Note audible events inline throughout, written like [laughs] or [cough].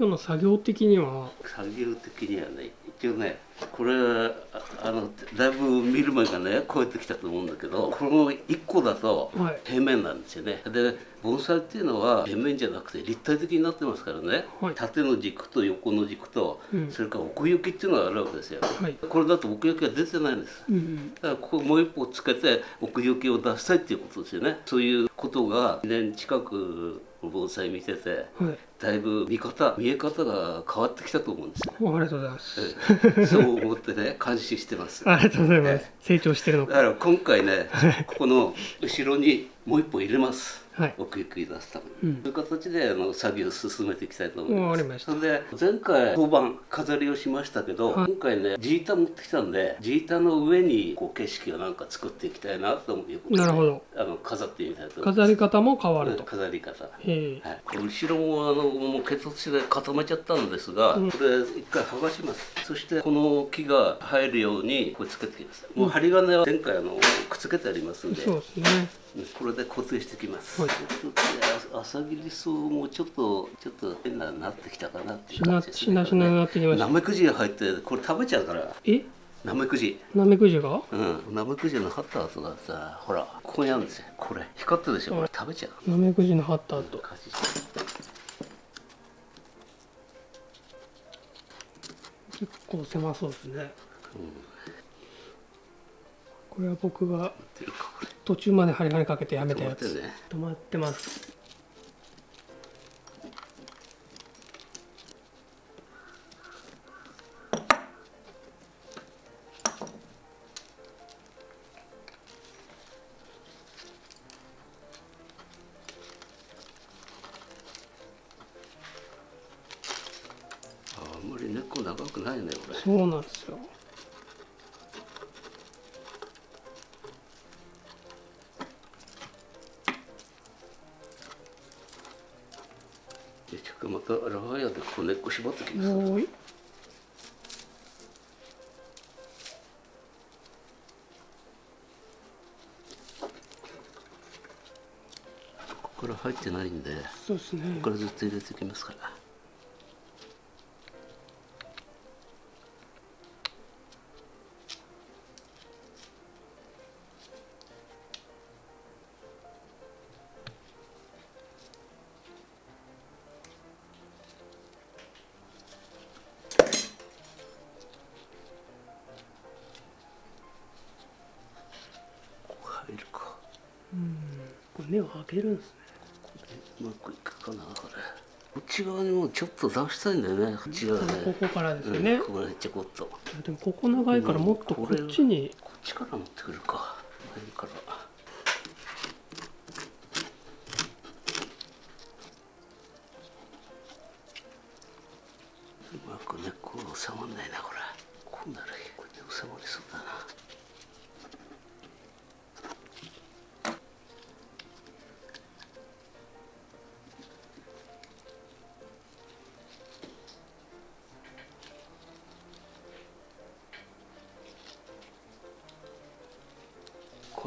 今日の作業的には。作業的にはね一応ねこれああのだいぶ見る目がね超えてきたと思うんだけどこの1個だとはい。平面なんですよね。で盆栽っていうのは平面じゃなくて立体的になってますからね、はい。縦の軸と横の軸と、うん。それから奥行きっていうのがあるわけですよ、はい。これだと奥行きが出てないんです。うんうん。だからここもう一歩つけて奥行きを出したいっていうことですよね。そういうことが2年近く盆栽見ててはい。だいぶ見方見え方が変わってきたと思うんですよおありがとうございます。ええ。そう思ってね [laughs] 監視してます。だありがとうございます。成長してるのか。から今回ねここの後ろにもう一歩入れます。はい奥行き出すために、うん。そういう形であの作業を進めていきたいと思います。ました。それで前回当番飾りをしましたけど、はい。今回ねジータ持ってきたんでジータの上にこう景色をなんか作っていきたいなと思うことでなるほど。あの飾ってみたいと飾り方も変わると。飾り方。はい、後ろもあのもう血圧で固めちゃったんですが、うん。これ一回剥がします。そしてこの木が入るようにこれつけてきます、もう針金は前回あのくっつけてありますんで。そうですね。うんこれで固定してきます、はい。朝霧草もちょっとちょっと変ななってきたかなって感じですしなしなになってきました。ナメクジが入ってこれ食べちゃうから。え？ナメクジ。ナメクジが？うん。ナメクジの張った後がさほらここにあるんですよ。これ。光ってるでしょ。これ食べちゃう。ナメクジの張った後感じして結構狭そうですねこれは僕が途中まで針金かけてやめたやつ。止まってます。ああんまり根っこ長くないねこれ。そうなんですよまたラワイヤーでこう根っこ縛ってきます。ここから入ってないんでこそうですね。こからずっと入れていきますからを開けるんですね。うまくいくかなこれ。こっち側にもちょっっと出したいんだよね。こっち側ね。ここからですよね、うん、ここらちょこっと。こでもここ長いからもっとこっちに、っちから持ってくるか。前から。うまく根っこが収まんないなこれこ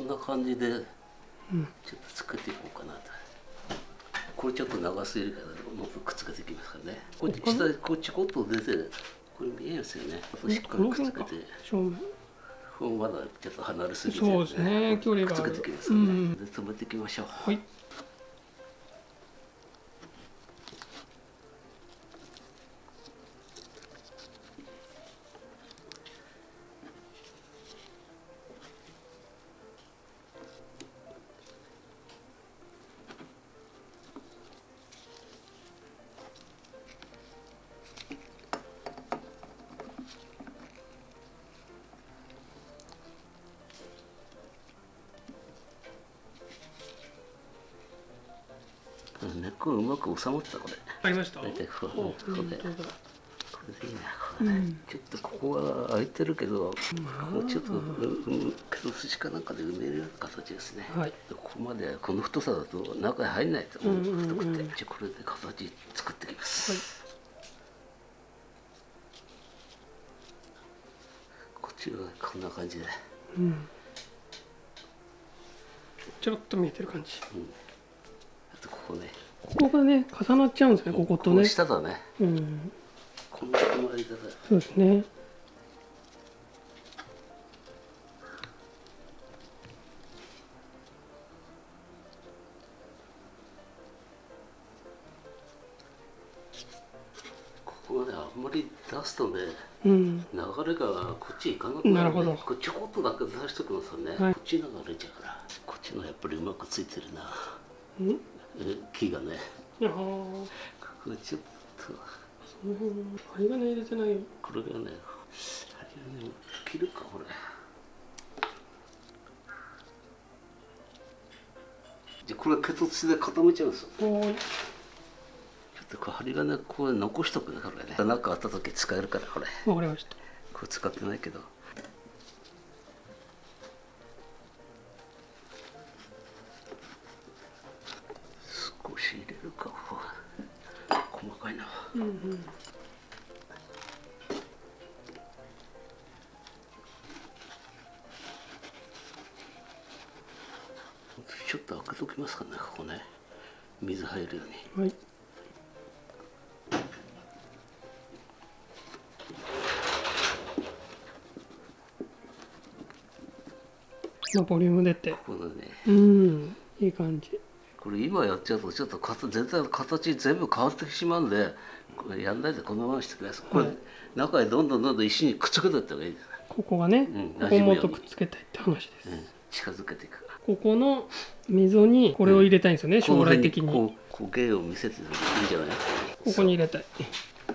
んな感じでちょっと作っていこうかなと、これちょっと長すぎるからもっとくっつけていきますからね。こっち下こっちこっと出てこれ見えますよね。しっかこりくっつけて。正面こうまだちょっと離れすぎて、そうですね。距離がくっつけていきますよね、うん。で止めていきましょう。はい根っこがうまく収まったこれありました？大体ここう。で本当だこれでいいなこれ。ね、ちょっとここは空いてるけど、ここちょっとううけど寿司かなんかで埋めるような形ですね、はいでここまでこの太さだと中に入んないと思う、うんうんうん太くてじゃあこれで形作ってきます、こっちはこんな感じでうんちょろっと見えてる感じあとここね。ここがね重なっちゃうんですねこことね。下だね。うん。このこの間だそうですね。ここまであんまり出すとねうん。流れがこっち行かなくなる、ね、なるほど。これちょこっとだけ出しときますよね、はい。こっち流れちゃうから。こっちのやっぱりうまくついてるな。うん？え木がね。ああここちょっと。その辺針金入れてない。よこれがね針金切るかこれ。じゃあこれ結突で固めちゃうんですよ。ちょっとこれ針金これ残しとくねこれね。何かあった時使えるからこれ。わかりました。これ使ってないけどうんうん。ちょっと開けときますかねここね。水入るように。はい。まあボリューム出て。ね。うん。いい感じこれ今やっちゃうとちょっと形全体の形全部変わってしまうんでこれやんないでこのままにしてください。これ、はい。中へどんどんどんどん石にくっつけていった方がいいです、ここがね、うんここもっとくっつけたいって話です、うん、近づけていく。ここの溝にこれを入れたいんですよね、将来的に。こうこう芸を見せていいんじゃないこに入れたい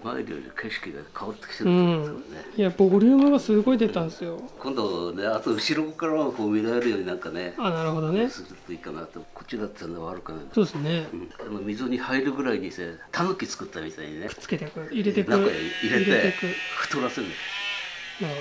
前より景色が変わってきてうるんですよん。ね、いやボリュームがすごい出たんですよ。今度ねあと後ろからはこう見られるようになんかねあなるほどね。するといいかなと。こっちだったら悪くな。いそうですね。うん。あの溝に入るぐらいにせタヌキ作ったみたいにね。つけていく入れていく。中へ入れていく。太らせるなるほ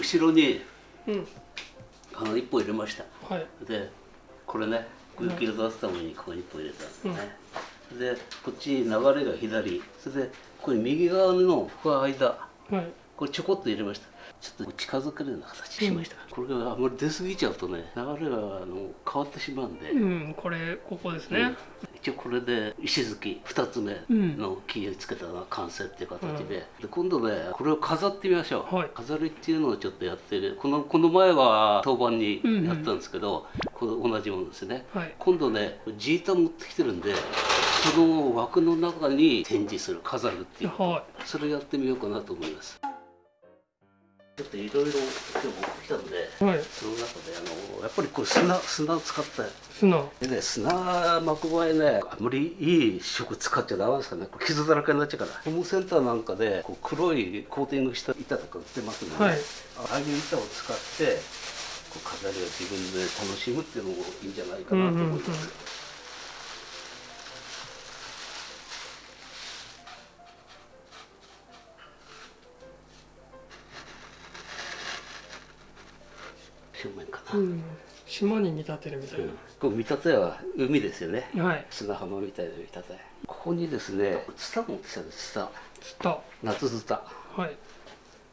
後ろにどうん。あの一本入れました。はい。でこれね雪を出すためにここに一本入れたんですね、でこっち流れが左。それでこれ右側のここ間。はい。これちょこっと入れました。ちょっと近づけるような形にしました、これがあんまり出過ぎちゃうとね流れがあの変わってしまうんで、うんこれここですね、一応これで石突き2つ目の木をつけたのが完成っていう形で,、で今度ねこれを飾ってみましょう、はい。飾りっていうのをちょっとやってる。このこの前は当番にやったんですけど、この同じものですね、はい。今度ねジータ持ってきてるんでその枠の中に展示する飾るっていう。はそれやってみようかなと思いますちょっといろいろ今日持ってきたんでいはい。その中であのやっぱりこれ砂砂を使って砂。でね砂巻く場合ねあんまりいい食使っちゃダメですかね。これ傷だらけになっちゃうから。ホームセンターなんかでこう黒いコーティングした板とか売ってますので、はい。ああいう板を使ってこう飾りを自分で楽しむっていうのもいいんじゃないかなと思います、うんうんうん島に見立てるみたいこう見立ては海ですよね。なはい。砂浜みたいな見立て。ここにですねツタ持ってきたんですツタ。つった夏ツタ。はい。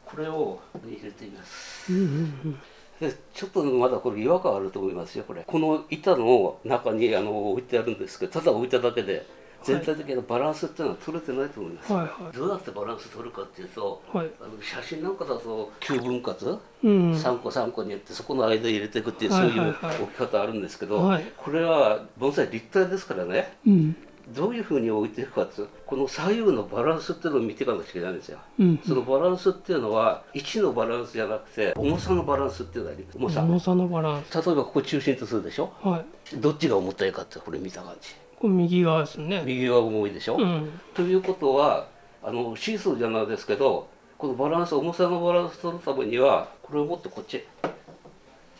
これを入れてみます。うんうんうん。でちょっとまだこれ違和感あると思いますよこれ。この板の中にあの置いてあるんですけどただ置いただけで全体的なバランスっていうのは取れてないと思います、はいはどうやってバランス取るかっていうといはい。あの写真なんかだと9分割、うん。3個3個にやってそこの間入れていくっていうそういう置き方あるんですけど、はい。これは盆栽立体ですからね。うん。どういうふうに置いていくかっていうとこの左右のバランスっていうのを見ていかなきゃいけないんですよ。うん。そのバランスっていうのは位置のバランスじゃなくて重さのバランスっていうのがあります。重さ。重さのバランス。例えばここ中心とするでしょ？はい。どっちが重たいかってこれ見た感じこれ右側ですね。右が重いでしょ、うん。ということはあのシーソーじゃないですけどこのバランス重さのバランスを取るためにはこれをもっとこっち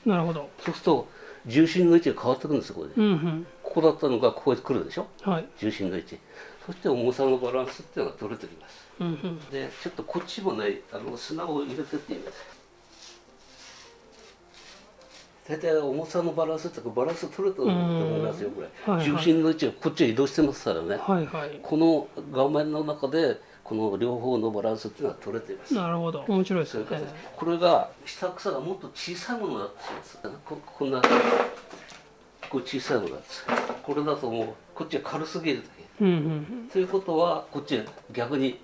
なるほど。そうすると重心の位置が変わってくるんですよこれで。うんうん。ここだったのがここに来るでしょ？はい。重心の位置。そして重さのバランスっていうのが取れてきます。うんうん。でちょっとこっちもねあの砂を入れてってみます大体重さのバランスってバランス取れと思いますよこれ、はいはい。重心の位置がこっちへ移動してますからね、はいはい。この画面の中でこの両方のバランスっていうのは取れています。なるほど。面白いですね。形。これが下草がもっと小さいものだとしますここんなこう小さいものだとこれだともうこっちは軽すぎるだけ。うんうんうん。ということはこっちへ逆に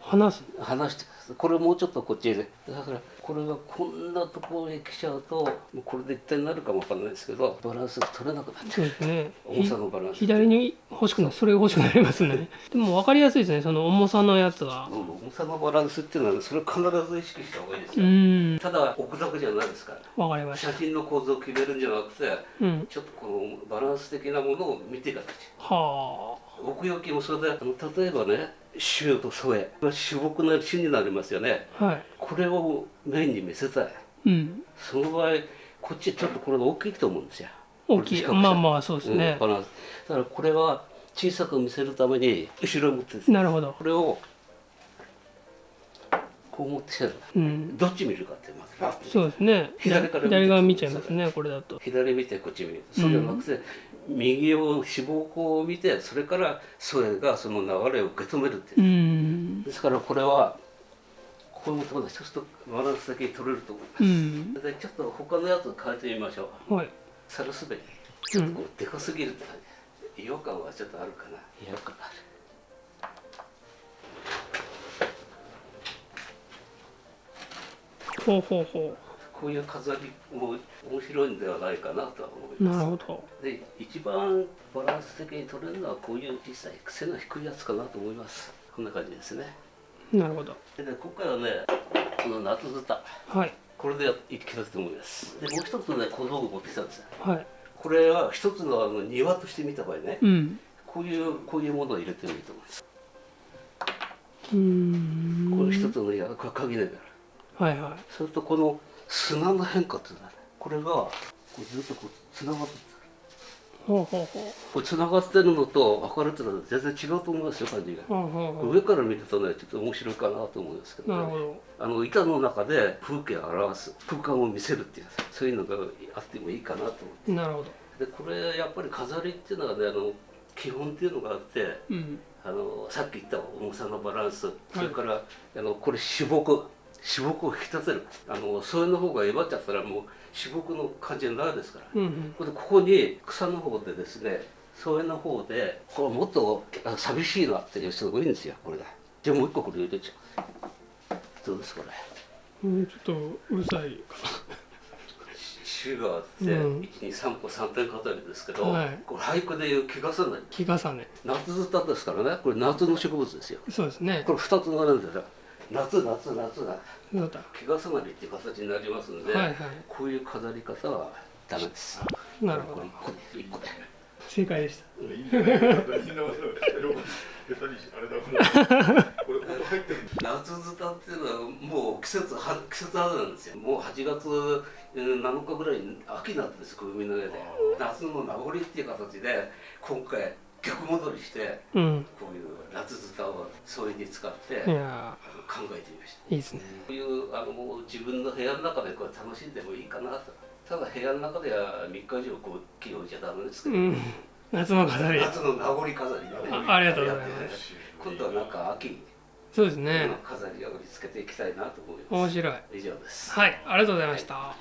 話す。離してこれもうちょっとこっちへ。だからこれがこんなところへ来ちゃうともうこれで一体になるかもわかんないですけどバランスが取れなくなっちゃそうですね。う重さのバランス左に欲しくなるそれが欲しくなりますね。でも分かりやすいですねその重さのやつがうん重さのバランスっていうのはねそれを必ず意識した方がいいですうよ、ん。ただ置くだけじゃないですから。分かりました写真の構造を決めるんじゃなくてうん。ちょっとこのバランス的なものを見ていかなきゃは奥行きもそれであの例えばね周と添え主木な種になりますよね。あはい。これをメインに見せたい。うん。その場合こっちちょっとこれが大きいと思うんですよ。大きい。まあまあそうですね。うん、だからこれは小さく見せるために後ろを持ってですね。なるほど。これをこう持ってう。ん。どっち見るかってまず。パッとそうですね。左から左側見ちゃいますねこれだと。左見てこっち見る。そうじゃなくて、右を脂肪孔を見てそれから添えがその流れを受け止めるっていう。う、ん。ですからこれはこういうことでそうするとバランスだけ取れると思います、うん。でちょっと他のやつ変えてみましょう。はい。サルスベリちょっとこうでかすぎるって感じ違和感はちょっとあるかな。違和感あるほうほうほこういう飾りも面白いんではないかなとは思ういます。なるほど。で一番バランス的に取れるのはこういう小さい癖の低いやつかなと思います。こんな感じですね。なるほど。でね今回はねこの夏豚はい。これでやいきたいと思います。でもう一つね小道具持ってきたんですよ。はい。これは一つのあの庭として見た場合ねうん。こういうこういうものを入れてもいいと思います。うーん。これ一つの庭これ鍵であるはいはい。それとこの砂の変化っていうのはねこれがこうずっとこうつながってるほうほうほこれつながってるのと明るいっていうのは全然違うと思いますよ感じが。うほうほうほ上から見るとねちょっと面白いかなと思うんですけど,、うなるほど。あの板の中で風景を表す空間を見せるっていうそういうのがあってもいいかなと思って。なるほど。でこれやっぱり飾りっていうのはねあの基本っていうのがあってうん。あのさっき言った重さのバランス、それからあのこれ脂肪脂肪を引き立てる。あのそれの方がえばっちゃったらもう脂肪の感じになるですから、うんうん。これでここに草の方でですね添えの方でこれもっとあ寂しいなっていう人が多いんですよこれが。じゃあもう一個これ入れちゃう。どうですこれ。うんちょっとうるさいか種があって、うん。123個3点飾りですけど、はい。これ俳句でいう気がさない。日重ね夏歌ですからね。これ夏の植物ですよ。そうですね。これ2つ並んでる夏夏夏が。そうだ。気がさなりっていう形になりますんで、はいはい。こういう飾り方はダメです。なるほど。これ1個で1個で正解でした。夏歌っていうのはもう季節は季節外れなんですよもう8月えー7日ぐらいに秋になってるんですよ海の上で夏の名残っていう形で今回逆戻りしてうん。こういう夏歌を添えに使って考えてみました。ーいいですね。こういうあのもう自分の部屋の中でこれ楽しんでもいいかなと。ただ部屋の中では3日以上こう気を置いちゃダメですけど、うん。夏の飾り。夏の名残飾りでねあありがとうございます。今度はなんか秋そうですね。の飾りを見つけていきたいなと思います。面白い。以上です。はいありがとうございました